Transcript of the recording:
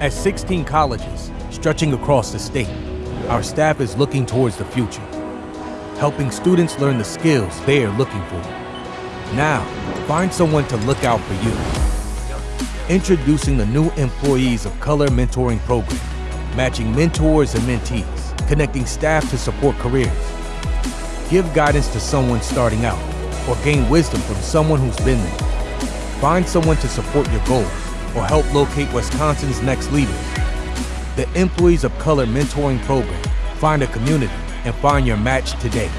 At 16 colleges, stretching across the state, our staff is looking towards the future, helping students learn the skills they are looking for. Now, find someone to look out for you. Introducing the new Employees of Color Mentoring Program, matching mentors and mentees, connecting staff to support careers. Give guidance to someone starting out, or gain wisdom from someone who's been there. Find someone to support your goals, or help locate Wisconsin's next leaders. The Employees of Color Mentoring Program. Find a community and find your match today.